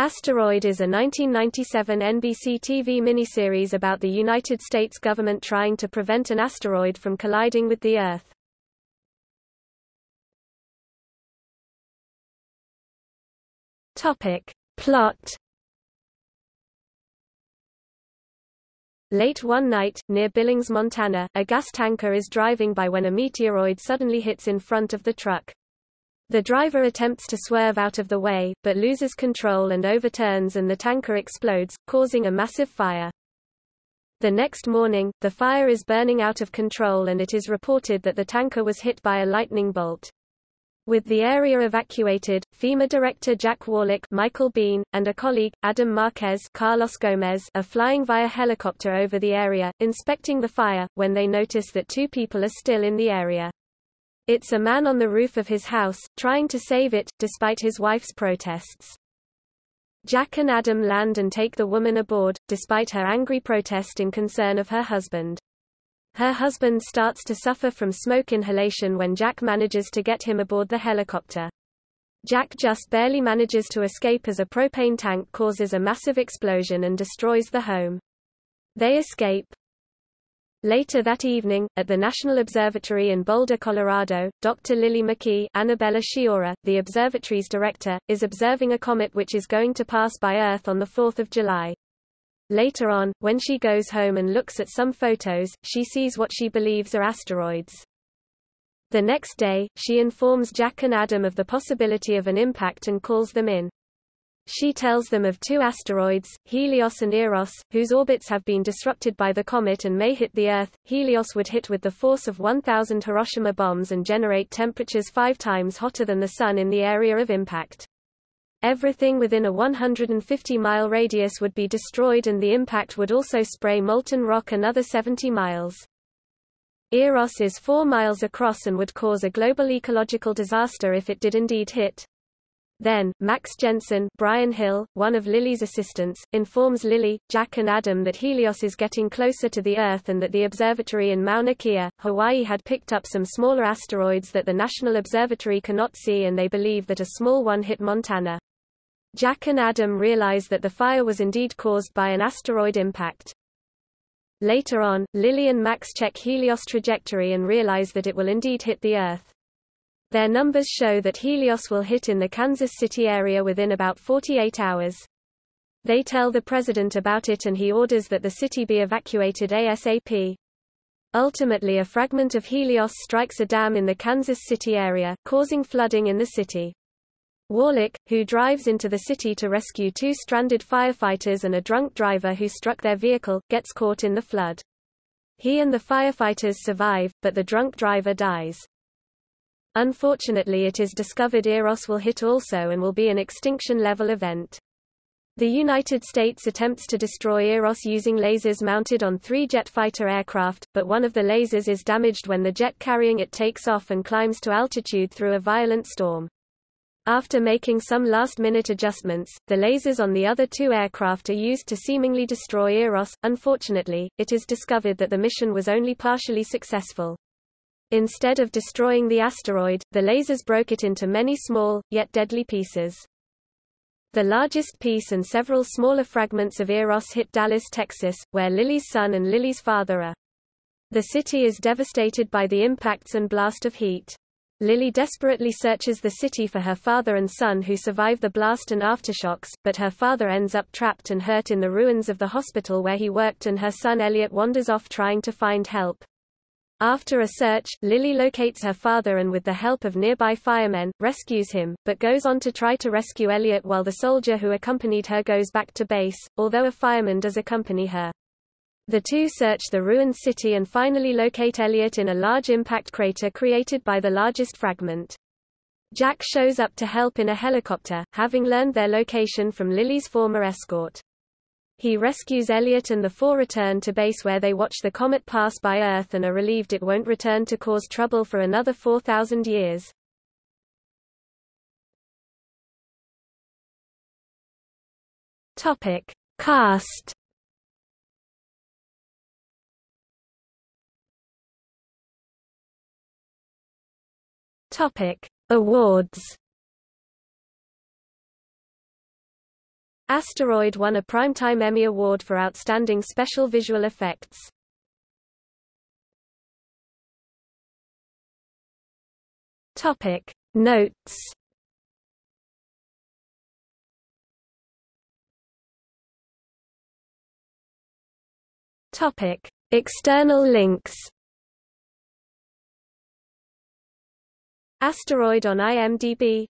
Asteroid is a 1997 NBC TV miniseries about the United States government trying to prevent an asteroid from colliding with the Earth. Topic. Plot Late one night, near Billings, Montana, a gas tanker is driving by when a meteoroid suddenly hits in front of the truck. The driver attempts to swerve out of the way, but loses control and overturns and the tanker explodes, causing a massive fire. The next morning, the fire is burning out of control and it is reported that the tanker was hit by a lightning bolt. With the area evacuated, FEMA director Jack Wallach Michael Biehn, and a colleague, Adam Marquez Carlos Gomez, are flying via helicopter over the area, inspecting the fire, when they notice that two people are still in the area. It's a man on the roof of his house, trying to save it, despite his wife's protests. Jack and Adam land and take the woman aboard, despite her angry protest in concern of her husband. Her husband starts to suffer from smoke inhalation when Jack manages to get him aboard the helicopter. Jack just barely manages to escape as a propane tank causes a massive explosion and destroys the home. They escape, Later that evening, at the National Observatory in Boulder, Colorado, Dr. Lily McKee Annabella Sciorra, the observatory's director, is observing a comet which is going to pass by Earth on 4 July. Later on, when she goes home and looks at some photos, she sees what she believes are asteroids. The next day, she informs Jack and Adam of the possibility of an impact and calls them in. She tells them of two asteroids, Helios and Eros, whose orbits have been disrupted by the comet and may hit the Earth. Helios would hit with the force of 1,000 Hiroshima bombs and generate temperatures five times hotter than the Sun in the area of impact. Everything within a 150-mile radius would be destroyed and the impact would also spray molten rock another 70 miles. Eros is 4 miles across and would cause a global ecological disaster if it did indeed hit. Then, Max Jensen Brian Hill, one of Lily's assistants, informs Lily, Jack and Adam that Helios is getting closer to the Earth and that the observatory in Mauna Kea, Hawaii had picked up some smaller asteroids that the National Observatory cannot see and they believe that a small one hit Montana. Jack and Adam realize that the fire was indeed caused by an asteroid impact. Later on, Lily and Max check Helios' trajectory and realize that it will indeed hit the Earth. Their numbers show that Helios will hit in the Kansas City area within about 48 hours. They tell the president about it and he orders that the city be evacuated ASAP. Ultimately a fragment of Helios strikes a dam in the Kansas City area, causing flooding in the city. Wallach, who drives into the city to rescue two stranded firefighters and a drunk driver who struck their vehicle, gets caught in the flood. He and the firefighters survive, but the drunk driver dies. Unfortunately it is discovered Eros will hit also and will be an extinction-level event. The United States attempts to destroy Eros using lasers mounted on three jet fighter aircraft, but one of the lasers is damaged when the jet carrying it takes off and climbs to altitude through a violent storm. After making some last-minute adjustments, the lasers on the other two aircraft are used to seemingly destroy Eros. Unfortunately, it is discovered that the mission was only partially successful. Instead of destroying the asteroid, the lasers broke it into many small, yet deadly pieces. The largest piece and several smaller fragments of Eros hit Dallas, Texas, where Lily's son and Lily's father are. The city is devastated by the impacts and blast of heat. Lily desperately searches the city for her father and son who survive the blast and aftershocks, but her father ends up trapped and hurt in the ruins of the hospital where he worked and her son Elliot wanders off trying to find help. After a search, Lily locates her father and with the help of nearby firemen, rescues him, but goes on to try to rescue Elliot while the soldier who accompanied her goes back to base, although a fireman does accompany her. The two search the ruined city and finally locate Elliot in a large impact crater created by the largest fragment. Jack shows up to help in a helicopter, having learned their location from Lily's former escort. He rescues Elliot and the four return to base where they watch the comet pass by Earth and are relieved it won't return to cause trouble for another 4,000 years. Topic. Cast Topic. Awards Asteroid won a Primetime Emmy Award for Outstanding Special Visual Effects. Topic Notes Topic External links Asteroid on IMDb